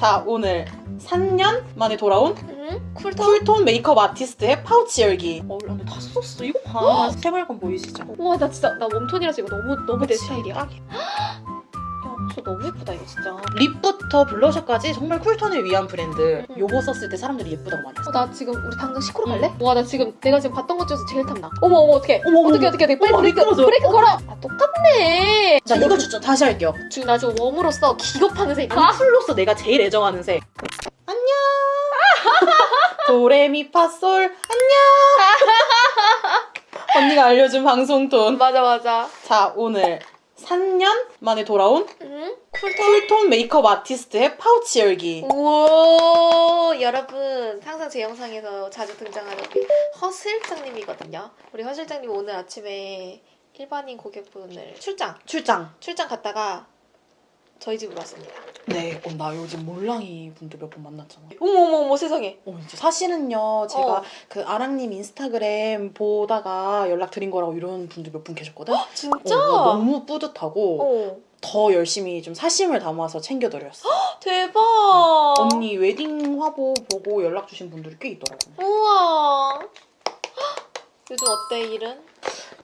자 오늘 3년 만에 돌아온 응? cool tone? cool tone 메이크업 아티스트의 파우치 열기 어 근데 다 썼어 이거 봐 새빨간 보이시죠? 우와 나 진짜 나 warm tone이라서 이거 너무 너무 내 그치? 스타일이야. 야, 딱이야. 저 너무 예쁘다 이거 진짜. lip부터 블러셔까지 정말 cool tone을 위한 브랜드 음. 요거 썼을 때 사람들이 예쁘다고 많이 했어 어, 나 지금 우리 당장 시코르 응. 갈래? 와나 지금 내가 지금 봤던 것 중에서 제일 탐나. 어머 어머 어떡해. 어머 어떻게 어떻게 어떻게 빨리 어머, 브레이크 미끄러져. 브레이크 어. 걸어. 아 똑같네. 자 이거 추천 다시 할게요 지금 나 지금 warm으로서 기겁하는 색. cool로서 내가 제일 애정하는 색 안녕 도레미파솔 안녕 언니가 알려준 방송 톤 맞아 맞아. 자 오늘 3년 만에 돌아온 응? cool tone? cool tone 메이크업 아티스트의 파우치 열기 우와 여러분 항상 제 영상에서 자주 등장하는 우리 허 실장님이거든요. 우리 허 실장님 오늘 아침에 일반인 고객분을 출장 출장 출장 갔다가 저희 집으로 왔습니다. 네, 어, 나 요즘 몰랑이 분들 몇 번 만났잖아. 어머 어머 어머 세상에. 어, 이제 사실은요, 제가 어. 그 아랑님 인스타그램 보다가 연락 드린 거라고 이런 분들 몇 분 계셨거든? 어, 진짜? 나 너무 뿌듯하고 어더 열심히 좀 사심을 담아서 챙겨드렸어. 대박. 언니 웨딩 화보 보고 연락 주신 분들이 꽤 있더라고. 우와. 요즘 어때 일은?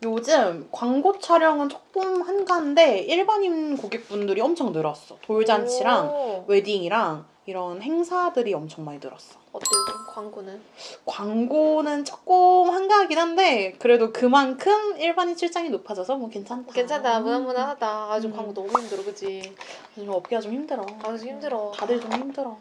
요즘 광고 촬영은 조금 한가한데 일반인 고객분들이 엄청 늘었어. 돌잔치랑 오. 웨딩이랑 이런 행사들이 엄청 많이 늘었어. 어때 요즘 광고는? 광고는 조금 한가하긴 한데 그래도 그만큼 일반인 출장이 높아져서 뭐 괜찮다. 괜찮다 무난무난하다. 아주 음. 광고 너무 힘들어 그지? 요즘 업계가 좀 힘들어. 아주 힘들어. 다들 좀 힘들어.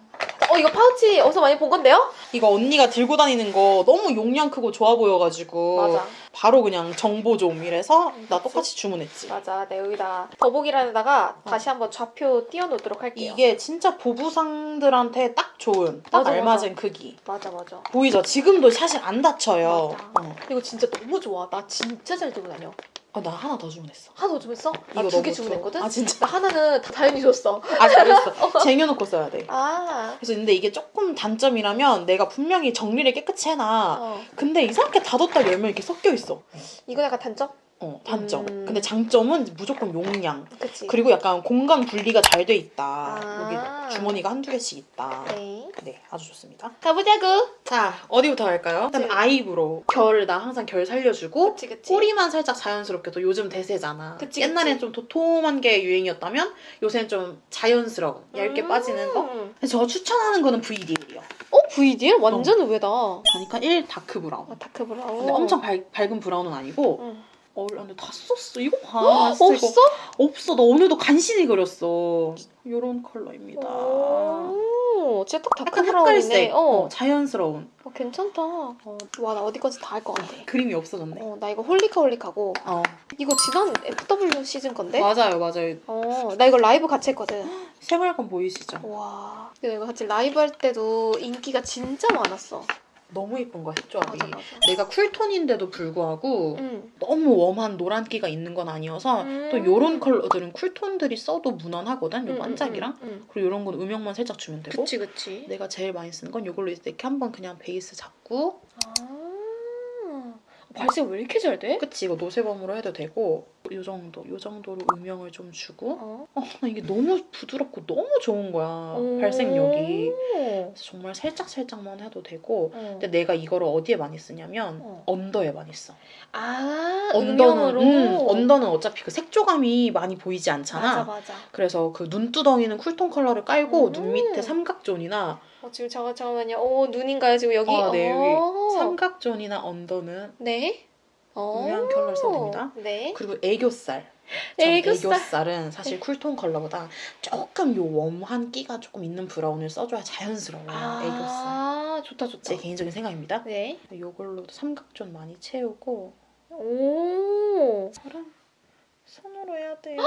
어 이거 파우치 어디서 많이 본 건데요? 이거 언니가 들고 다니는 거 너무 용량 크고 좋아 보여가지고 맞아. 바로 그냥 정보 좀 이래서 나 그치? 똑같이 주문했지. 맞아. 내 여기다 더보기란에다가 다시 한번 좌표 띄워놓도록 할게요. 이게 진짜 부부상들한테 딱 좋은 딱 맞아, 알맞은 크기. 맞아 맞아. 보이죠? 지금도 사실 안 다쳐요. 맞아. 어. 이거 진짜 너무 좋아. 나 진짜 잘 들고 다녀. 아, 나 하나 더 주문했어. 하나 더 주문했어? 나 두 개 주문했거든? 아 진짜? 나 하나는 다 다현이 줬어. 아 잘했어. 쟁여놓고 써야 돼. 아. 그래서 근데 이게 조금 단점이라면 내가 분명히 정리를 깨끗이 해놔. 어. 근데 이상하게 닫았다 열면 이렇게 섞여 있어. 이거 약간 단점? 어, 단점. 음. 근데 장점은 무조건 용량. 그치. 그리고 약간 공간 분리가 잘 돼 있다. 아. 여기 주머니가 한두 개씩 있다. 네. 네, 아주 좋습니다. 가보자구. 자, 어디부터 할까요? 일단 네. eyebrow. 결, 나 항상 결 살려주고. 그치 그치. 꼬리만 살짝 자연스럽게 또 요즘 대세잖아. 그치, 옛날엔. 좀 도톰한 게 유행이었다면 요새는 좀 자연스러운, 얇게 음. 빠지는 거. 근데 저 추천하는 거는 VDL이요. 어? VDL? 완전 의외다. 그러니까 1 dark brown. 아, dark brown. 근데 엄청 밝, 밝은 brown은 아니고 응. 어, 근데 다 썼어. 이거 봐. 진짜 없어? 이거 없어. 나 오늘도 간신히 그렸어. 요런 컬러입니다. 오, 진짜 딱 dark 약간. 흑갈색. 어. 어, 자연스러운. 어, 괜찮다. 어, 와, 나 어디까지 다 할 것 같아. 그림이 없어졌네. 어, 나 이거 홀리카 홀리카고. 어. 이거 지난 FW 시즌 건데? 맞아요, 맞아요. 어, 나 이거 라이브 같이 했거든. 새빨간 보이시죠? 와. 근데 이거 같이 라이브 할 때도 인기가 진짜 많았어. 너무 예쁜 거야, 색조합이. 맞아, 맞아. 내가 쿨톤인데도 불구하고 응. 너무 웜한 노란기가 있는 건 아니어서 음. 또 요런 컬러들은 쿨톤들이 써도 무난하거든, 요 응, 반짝이랑. 응, 응. 그리고 요런 건 음영만 살짝 주면 되고. 그치, 그치. 내가 제일 많이 쓰는 건 요걸로 이렇게 한번 그냥 베이스 잡고 아. 발색 왜 이렇게 잘 돼? 그치 이거 노세범으로 해도 되고 요 정도 요 정도로 음영을 좀 주고 어. 어, 나 이게 너무 부드럽고 너무 좋은 거야 오. 발색력이 정말 살짝 살짝만 해도 되고 어. 근데 내가 이거를 어디에 많이 쓰냐면 어. under에 많이 써 아, under는. 음, under는 어차피 그 색조감이 많이 보이지 않잖아 맞아, 맞아. 그래서 그 눈두덩이는 cool tone 컬러를 깔고 음. 눈 밑에 삼각존이나 어, 지금 잠깐 잠깐만요. 어, 눈인가요 지금 여기? 아, 네, 여기 어. 삼각존이나 under는 네. 어. 음영 컬러를 써도 됩니다. 네. 그리고 애교살. 전 애교살. 애교살은 사실 cool tone 컬러보다 조금 요 warm한 끼가 조금 있는 brown을 써줘야 자연스러워요. 애교살. 아, 좋다 좋다. 제 개인적인 생각입니다. 네. 요걸로 삼각존 많이 채우고 오. 저랑 손으로 해야 돼요.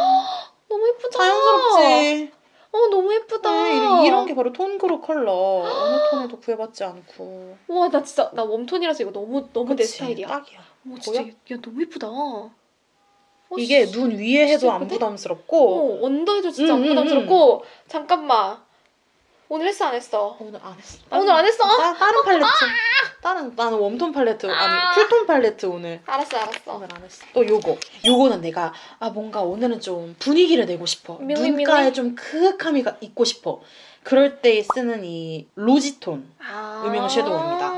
너무 예쁘다. 자연스럽지. 어, 너무 예쁘다. 네, 이런, 이런 게 바로 톤그로 컬러. 어느 톤에도 구애받지 않고. 와, 나 진짜 나 warm tone이라서 이거 너무 너무 내 그치? 스타일이야. 딱이야. 어, 진짜 보여? 야, 너무 예쁘다. 어, 이게 씨. 눈 위에 해도 안 예쁘대? 부담스럽고 어, 언더에도 진짜 음, 안 음, 부담스럽고 잠깐만. 오늘 했어 안 했어? 오늘 안 했어. 오늘 안 했어? 따, 다른 팔레트. 다른 나는 웜톤 팔레트 아. 아니 쿨톤 팔레트 오늘 알았어 알았어. 오늘 안 했어. 또 요거. 요거는 내가 아 뭔가 오늘은 좀 분위기를 내고 싶어. 묘이, 눈가에 묘이? 좀 크크함이 가- 있고 싶어. 그럴 때 쓰는 이 로지톤. 아. 음영 섀도우입니다.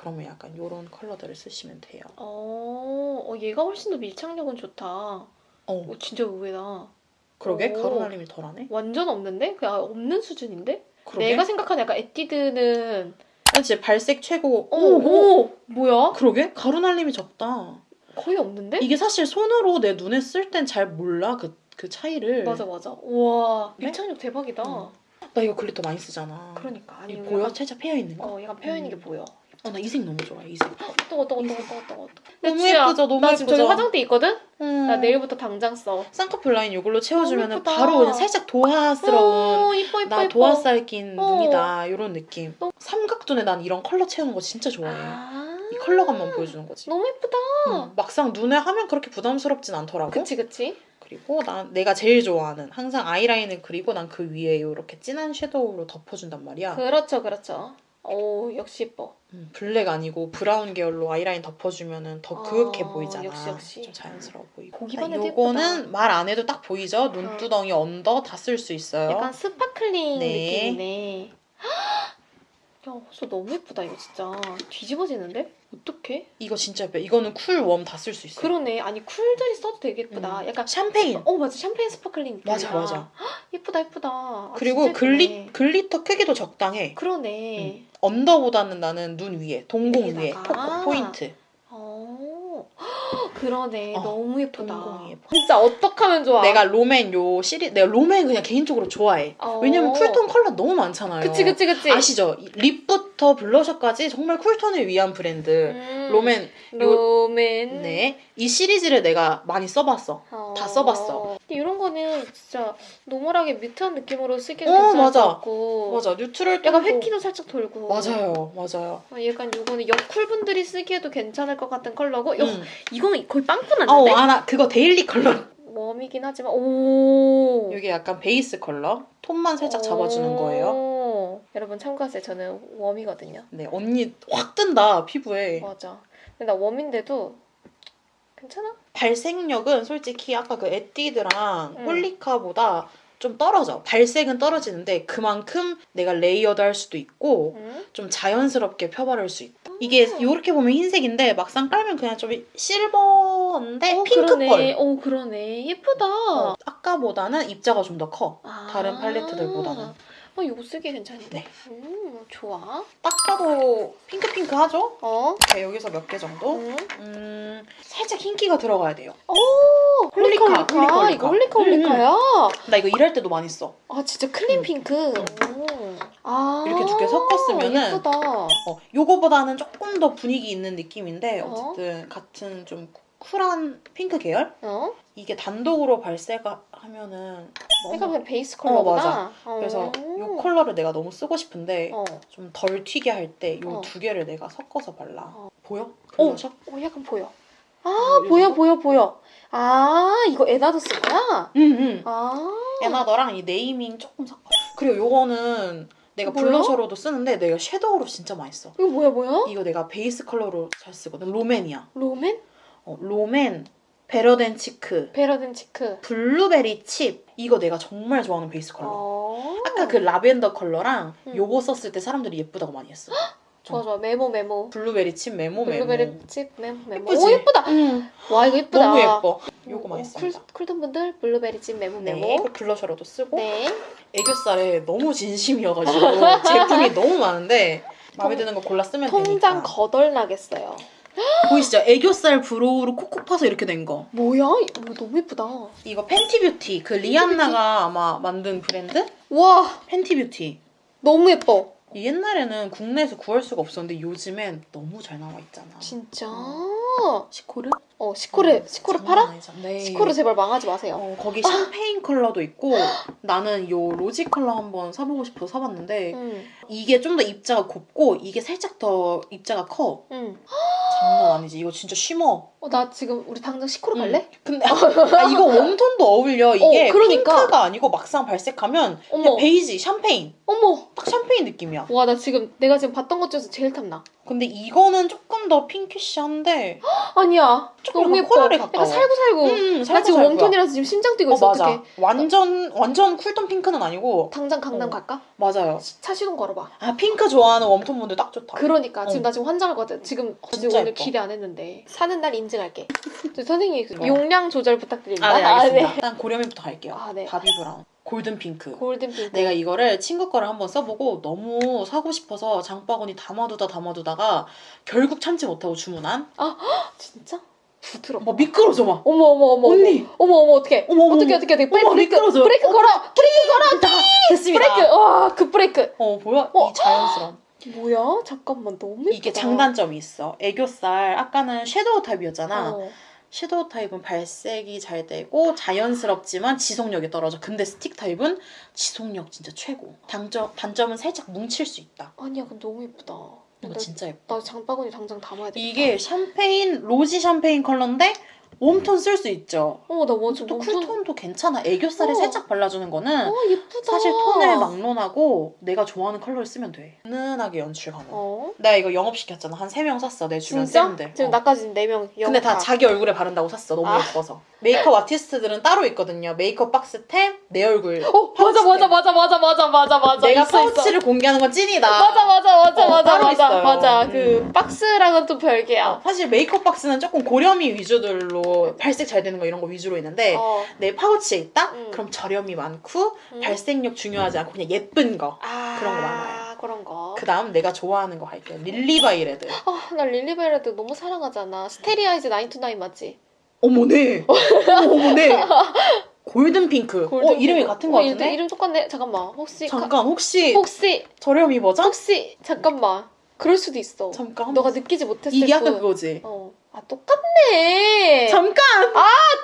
그러면 약간 요런 컬러들을 쓰시면 돼요. 어, 어 얘가 훨씬 더 밀착력은 좋다. 어. 오 진짜 의외다. 그러게 오. 가루날림이 덜하네. 완전 없는데? 그냥 없는 수준인데? 그러게. 내가 생각하는 약간 에뛰드는 그렇지 발색 최고. 오, 오, 뭐야? 그러게 가루날림이 적다. 거의 없는데? 이게 사실 손으로 내 눈에 쓸 땐 잘 몰라 그, 그 차이를. 맞아 맞아. 우와 네? 밀착력 대박이다. 응. 나 이거 glitter 많이 쓰잖아. 그러니까 아니 보여? 살짝 패여 있는 거. 어 약간 펴 있는 게 음. 보여. 어, 나 이 색 너무 좋아. 이 색. 뜨거 뜨거 뜨거 뜨거 뜨거. 너무 내 예쁘죠? 너무 나 지금 저기 예쁘죠? 화장대 있거든? 음. 나 내일부터 당장 써. 쌍꺼풀 라인 이걸로 채워주면. 바로 그냥 살짝 도화스러운 오, 이뻐 이뻐 나. 도화살 낀 어. 눈이다 이런 느낌. 너무- 삼각존에 난 이런 컬러 채우는 거 진짜 좋아해. 아. 이 컬러감만 보여주는 거지. 너무 예쁘다. 음, 막상 눈에 하면 그렇게 부담스럽진 않더라고. 그치 그치. 그리고 난 내가 제일 좋아하는 항상 아이라인을 그리고 난 그 위에 이렇게 진한 섀도우로 덮어준단 말이야. 그렇죠 그렇죠. 오 역시 예뻐. 음, 블랙 아니고 브라운 계열로 아이라인 덮어주면은 더 그윽해 아, 보이잖아. 역시, 역시. 좀 자연스러워 보이고. 보기만 아, 해도 요거는 말 안 해도 딱 보이죠? 눈두덩이 언더 다 쓸 수 있어요. 약간 sparkling 네. 느낌이네. 야, 호수 너무 예쁘다 이거 진짜 뒤집어지는데? 어떡해? 이거 진짜 예뻐. 이거는 쿨웜 다 쓸 수 있어요. 그러네. 아니 쿨들이 써도 되게 예쁘다. 음. 약간 샴페인. 어 맞아 샴페인 sparkling. 맞아 맞아. 예쁘다 예쁘다. 아, 그리고 글리 예쁘네. glitter 크기도 적당해. 그러네. 언더보다는 나는 눈 위에 동공 위에. 포, 포인트. 그러네. 어, 너무 예쁘다. 동공이 예뻐. 진짜 어떡하면 좋아. 내가 롬앤 요 시리 내가 롬앤 그냥 개인적으로 좋아해. 어. 왜냐면 쿨톤 컬러 너무 많잖아요. 그치 그치 그치. 아시죠? 이 립부터 블러셔까지 정말 쿨톤을 위한 브랜드. 음, 롬앤 요- 롬앤. 네. 이 시리즈를 내가 많이 써봤어. 어. 다 써봤어. 근데 이런 거는 진짜 normal하게 mute한 느낌으로 쓰기도 어, 괜찮을 맞아. 것 같고 맞아. neutral 약간 회기도 살짝 돌고 맞아요. 맞아요. 어, 약간 요거는 여쿨 분들이 쓰기에도 괜찮을 것 같은 컬러고 요, 음. 이거는 거의 빵꾸 어, 났는데 아나 그거 daily 컬러. 웜이긴 하지만 오 이게 약간 베이스 컬러. 톤만 살짝 잡아주는 거예요. 오. 여러분 참고하세요 저는 웜이거든요 네, 언니 확 뜬다 피부에. 맞아 근데 나 웜인데도 괜찮아? 발색력은 솔직히 아까 그 에뛰드랑 음. 홀리카보다 좀 떨어져. 발색은 떨어지는데 그만큼 내가 layered 할 수도 있고 응? 좀 자연스럽게 펴바를 수 있다. 이게 음. 이렇게 보면 흰색인데 막상 깔면 그냥 좀 실버인데 어, 핑크펄. 그러네. 오 그러네 예쁘다 어, 아까보다는 입자가 좀 더 커. 아. 다른 팔레트들보다는. 어, 이거 쓰기 괜찮네. 네. 음, 좋아. 딱 봐도 핑크핑크하죠? 어? 네, 여기서 몇 개 정도? 음. 음, 살짝 흰기가 들어가야 돼요. 오, 홀리카, 홀리카, 홀리카, 홀리카. 이거 홀리카, 음, 홀리카야? 나 이거 일할 때도 많이 써. 아, 진짜 clean 음. 핑크. 오. 아. 이렇게 두 개 섞었으면은 예쁘다. 어, 요거보다는 조금 더 분위기 있는 느낌인데 어? 어쨌든 같은 좀 쿨한 핑크 계열? 어? 이게 단독으로 발색하면은 그러니까 그냥 베이스 컬러구나. 맞아. 어. 그래서 요 컬러를 내가 너무 쓰고 싶은데 어. 좀덜 튀게 할때요 어. 두 개를 내가 섞어서 발라. 어. 보여? 오. 블러셔? 어, 약간 보여. 아, 어, 이 보여? 보여, 보여. 아, 이거 에나도 쓸 거야? 응, 응. 아. 에나 너랑 이 네이밍 조금 섞어. 그리고 요거는 내가 뭐야? 블러셔로도 쓰는데 내가 섀도우로 진짜 많이 써. 이거 뭐야, 뭐야? 이거 내가 베이스 컬러로 잘 쓰거든. 롬앤이야. 롬앤? 어, 롬앤, Better Than Cheek, Better Than Cheek. 블루베리 칩. 이거 내가 정말 좋아하는 베이스 컬러. 어. 아까 그 라벤더 컬러랑 음. 요거 썼을 때 사람들이 예쁘다고 많이 했어. 좋아, 좋아. 메모, 메모. 블루베리 칩 메모 메모. 블루베리 칩 메모, 메모. 예쁘지? 오, 예쁘다. 응. 와, 이거 예쁘다. 너무 예뻐. 요거 많이 어, 씁니다. 쿨, 쿨톤 분들 블루베리 칩 메모, 네, 메모. 그 블러셔로도 쓰고 네. 애교살에 너무 진심이어가지고 제품이 너무 많은데 마음에 통- 드는 거 골라 쓰면 통장 되니까. 거덜 나겠어요. 보이시죠? 애교살 브로우로 콕콕 파서 이렇게 된 거. 뭐야? 이거 너무 예쁘다. 이거 펜티뷰티 그 리안나가 아마 만든 브랜드? 와, 팬티뷰티. 너무 예뻐. 이 옛날에는 국내에서 구할 수가 없었는데 요즘엔 너무 잘 나와 있잖아. 진짜. 시코르? 어, 시코르, 시코르 장난 팔아? 네. 시코르 제발 망하지 마세요. 어, 거기 샴페인 컬러도 있고 나는 요 로지 컬러 한번 사보고 싶어서 사봤는데 응, 이게 좀 더 입자가 곱고 이게 살짝 더 입자가 커. 응. 장난 아니지. 이거 진짜 쉬머. 어, 나 지금 우리 당장 시코르 갈래? 근데 아, 이거 웜톤도 어울려. 이게 어, 그러니까. 핑크가 아니고 막상 발색하면 어머, 베이지, 샴페인. 어머. 딱 샴페인 느낌이야. 와, 나 지금 내가 지금 봤던 것 중에서 제일 탐나. 근데 이거는 조금 더 pinkish한데 아니야. 조금 너무 예뻐. 코랄에 가까워. 약간 살구살구. 음, 나 살짝 지금. 웜톤이라서 지금 심장 뛰고 어 있어. 맞아. 어떡해. 완전 완전 쿨톤 핑크는 아니고 당장 강남 어. 갈까? 맞아요. 차 시동 걸어봐. 아 핑크 좋아하는 웜톤 분들 딱 좋다. 그러니까 지금 어. 나 지금 환장하거든. 지금 어, 지금 진짜 오늘 예뻐. 기대 안 했는데 사는 날 인증할게. 저 선생님 어. 용량 조절 부탁드립니다. 아, 네, 알겠습니다. 네. 일단 고렴이부터 갈게요. 아, 네. 바비 브라운. golden 핑크. golden 핑크. 내가 이거를 친구 거를 한번 써보고 너무 사고 싶어서 장바구니 담아두다 담아두다가 결국 참지 못하고 주문한 진짜? 부드럽. 뭐 미끄러져 막 어머 어머 어머. 언니! 어머 어머 어떡해? 어머, 어머, 어떡해. 어떡해 어떡해? 브레이크 미끄러져. 브레이크 걸어. 브레이크 걸어. 됐습니다 브레이크. 와, 그 브레이크. 어 보여? 어. 이 자연스러움 뭐야? 잠깐만 너무 예쁘다. 이게 장단점이 있어 애교살 아까는 섀도우 타입이었잖아 어. 섀도우 타입은 발색이 잘 되고 자연스럽지만 지속력이 떨어져 근데 스틱 타입은 지속력 진짜 최고 단점, 단점은 살짝 뭉칠 수 있다 아니야, 근데 너무 예쁘다. 이거 나, 진짜 예뻐 나 장바구니 당장 담아야 돼. 이게 샴페인 rosy 샴페인 컬러인데 웜톤 쓸 수 있죠 어, 나 완전 또 웜톤- 쿨톤도 괜찮아. 애교살에 어. 살짝 발라주는 거는 어, 예쁘다. 사실 톤을 막론하고 내가 좋아하는 컬러를 쓰면 돼. 은은하게 연출 가능. 어. 내가 이거 영업시켰잖아. 한 3명 샀어. 내 주변 진짜? 쌤들. 지금 어. 나까지 4명 근데 다 자기 얼굴에 바른다고 샀어. 너무 아. 예뻐서. 메이크업 아티스트들은 따로 있거든요. 메이크업 박스템, 내 얼굴. 어, 맞아, 맞아, 맞아, 맞아, 맞아, 맞아, 맞아. 내가 있어, 있어. 파우치를 공개하는 건 찐이다. 맞아, 맞아, 맞아, 어, 맞아, 맞아, 있어요. 맞아. 음. 그 박스랑은 또 별개야. 어, 사실 메이크업 박스는 조금 고렴이 위주들로 발색 잘 되는 거 이런 거 위주로 있는데 어. 내 파우치에 있다? 음. 그럼 저렴이 많고 음. 발색력 중요하지 않고 그냥 예쁜 거. 아, 그런 거 많아요. 그런 거. 그 다음 내가 좋아하는 거 할게요. 릴리바이레드. 아, 나 릴리바이레드 너무 사랑하잖아. Starry Eyes 9 to 9 맞지? 어머네. 어머, 어머네. golden 핑크. 어, 이름이 같은 거 어, 같은데? 이름, 똑같네. 잠깐만. 혹시 가- 잠깐, 혹시 혹시 저렴이 버전? 혹시 잠깐만. 그럴 수도 있어. 잠깐. 너가 느끼지 못했을 이게 아까 뿐. 그거지. 어. 아, 똑같네. 잠깐!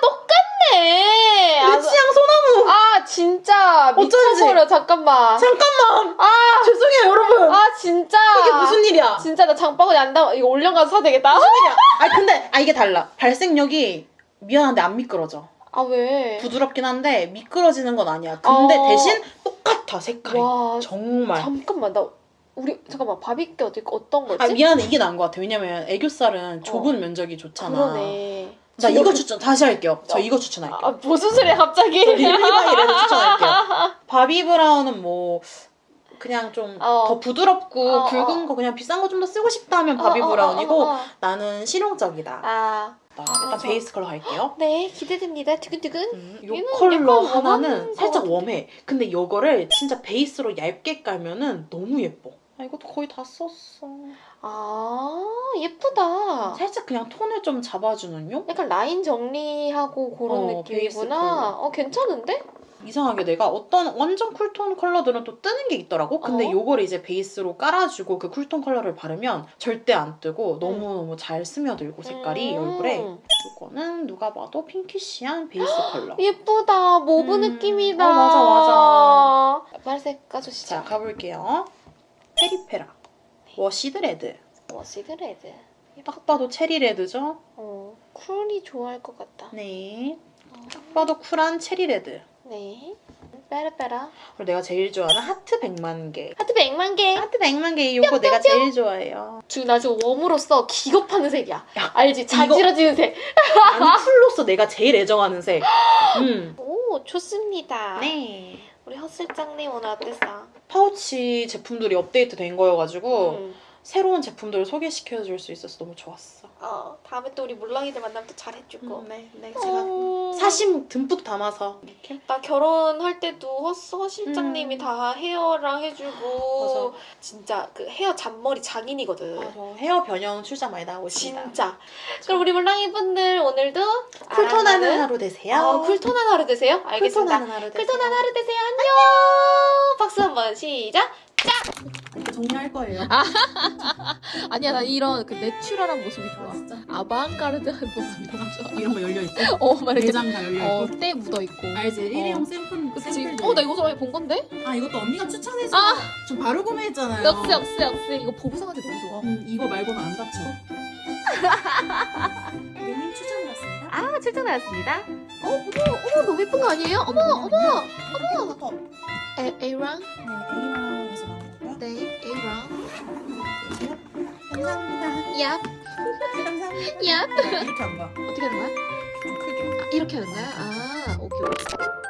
똑같네. 아, 내 취향 소나무! 아, 진짜 어쩐지. 미쳐버려. 잠깐만. 잠깐만! 아, 죄송해요, 여러분! 아 진짜. 이게 무슨 일이야? 진짜 나 장바구니 안 담아. 이거 올려가서 사야 되겠다. 아, 근데, 아, 이게 달라. 발색력이 미안한데 안 미끄러져. 아 왜? 부드럽긴 한데 미끄러지는 건 아니야. 근데 어. 대신 똑같아, 색깔이. 와 정말. 잠깐만 나 우리 잠깐만 바비 게 어디 어떤 거지? 아, 미안해. 이게 나은 것 같아. 왜냐면 애교살은 좁은 면적이 좋잖아. 어. 그러네. 나 이거 그- 추천 다시 할게요. 저 어. 이거 추천할게요. 아 무슨 소리야 갑자기? 릴리바이레드 추천할게요. 바비 브라운은 뭐 그냥 좀더 어. 부드럽고 어, 굵은 어. 거 그냥 비싼 거 좀 더 쓰고 싶다 하면 바비 어, 어, 브라운이고 어, 어, 어. 나는 실용적이다. 아. 일단 아, 저- 베이스 컬러 갈게요. 네 기대됩니다. 두근두근. 음, 요 얘는 컬러 하나는 살짝. 웜해. 근데 요거를 진짜 베이스로 얇게 깔면은 너무 예뻐. 아, 이것도 거의 다 썼어. 아 예쁘다. 살짝 그냥 톤을 좀 잡아주는 용? 약간 라인 정리하고 그런 어, 베이스 느낌이구나. 컬러. 어 괜찮은데? 이상하게 내가 어떤 완전 cool tone 컬러들은 또 뜨는 게 있더라고. 근데 어? 요거를 이제 베이스로 깔아주고 그 cool tone 컬러를 바르면 절대 안 뜨고 너무너무 잘 스며들고 색깔이 음. 얼굴에. 요거는 누가 봐도 pinkish한 베이스 컬러. 예쁘다. mauve 음. 느낌이다. 어, 맞아, 맞아. 발색 까주시죠. 자, 가볼게요. 페리페라. washed red. washed red. 딱 봐도 cherry red죠? 어, cool이 좋아할 것 같다. 네. 딱 봐도 쿨한 cherry red. 네. 빼라빼라. 그리고 내가 제일 좋아하는 하트 100만 개. 하트 100만 개. 하트 100만 개 요거 내가 제일 좋아해요. 지금 나 지금 warm으로서 기겁하는 색이야. 알지? 자지러지는 색. cool로서 내가 제일 애정하는 색. 음. 오, 좋습니다. 네. 우리 헛슬장님 오늘 어땠어? 파우치 제품들이 업데이트 된 거여가지고 음. 새로운 제품들을 소개시켜 줄 수 있어서 너무 좋았어. 어, 다음에 또 우리 물랑이들 만나면 또 잘해주고. 네, 네. 제가 어, 사심 듬뿍 담아서 이렇게. 나 결혼할 때도 허, 허 실장님이 음. 다 헤어랑 해주고 맞아. 진짜 그 헤어 잔머리 장인이거든. 맞아. 헤어 변형 출장 많이 나오고 있습니다. 진짜. 그럼 우리 물랑이 분들 오늘도 쿨톤하는 알아가는- 하루 되세요. 어, 쿨톤한 하루 되세요. 알겠습니다. 쿨톤하는 하루 되세요. 쿨톤한 하루 되세요. 안녕. 박수 한번 시작. 이렇게 정리할 거예요. 아니야 나 이런 그 내추럴한 모습이 좋아. 진짜? 아방가르드한 모습이 너무 좋아. 이런 거 열려 있고 어, 막 이렇게 내장 다 열려 있고. 어, 때 묻어 있고. 알지? 일회용 어. 샘플 그치? 샘플들. 어, 나 이거 저번에 본 건데? 아 이것도 언니가 추천해서 아! 좀 바로 구매했잖아요. 역시 역시 역시 이거 보부상한테 너무 좋아. 음, 이거 말고는 안 다쳐. 고객님 추천 왔습니다. 아, 출전하였습니다. 어, 어머, 어머 너무 예쁜 거 아니에요? 어머, 어머. 어머. 에, A랑? 네, 나 네, A랑. 감사합니다. 야, 감사합니다. 야. 이렇게 한 거야. 어떻게 하는 거야? 좀 크게. 아, 이렇게 하는 거야? 아, 오케이, 오케이.